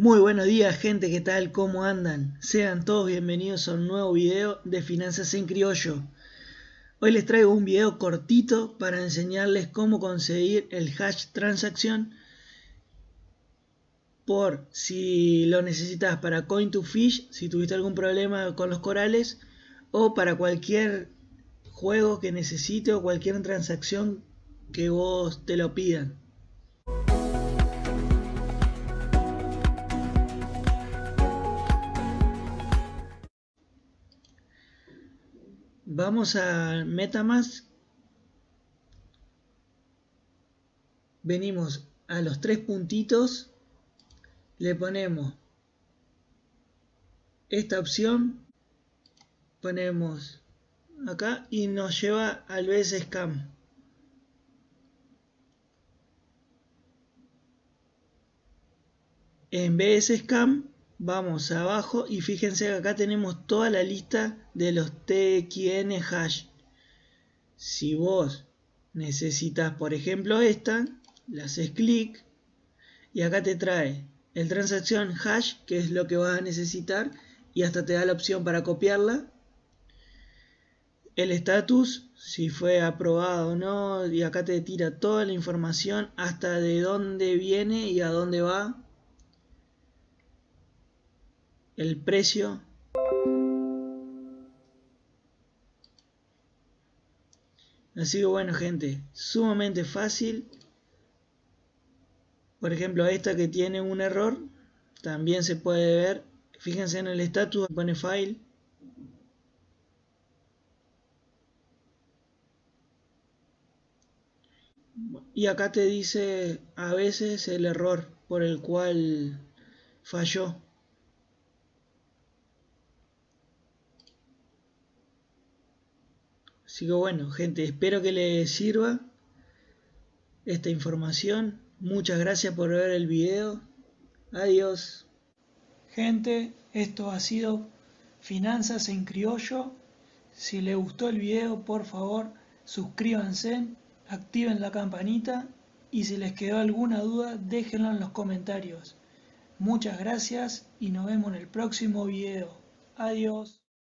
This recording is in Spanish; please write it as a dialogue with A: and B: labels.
A: Muy buenos días gente, ¿qué tal? ¿Cómo andan? Sean todos bienvenidos a un nuevo video de Finanzas en Criollo. Hoy les traigo un video cortito para enseñarles cómo conseguir el hash transacción por si lo necesitas para Coin2Fish, si tuviste algún problema con los corales o para cualquier juego que necesite o cualquier transacción que vos te lo pidan. Vamos a Metamask. Venimos a los tres puntitos. Le ponemos esta opción. Ponemos acá y nos lleva al BS Scam. En BS vamos abajo y fíjense que acá tenemos toda la lista de los TXN hash. Si vos necesitas, por ejemplo, esta, le haces clic y acá te trae el transacción hash, que es lo que vas a necesitar, y hasta te da la opción para copiarla. El status, si fue aprobado o no, y acá te tira toda la información hasta de dónde viene y a dónde va el precio. Así que bueno gente. Sumamente fácil. Por ejemplo esta que tiene un error también se puede ver. Fíjense en el estatus pone file. Y acá te dice a veces el error por el cual falló Así que bueno, gente, espero que les sirva esta información. Muchas gracias por ver el video. Adiós. Gente, esto ha sido Finanzas en Criollo. Si les gustó el video, por favor, suscríbanse, activen la campanita y si les quedó alguna duda, déjenlo en los comentarios. Muchas gracias y nos vemos en el próximo video. Adiós.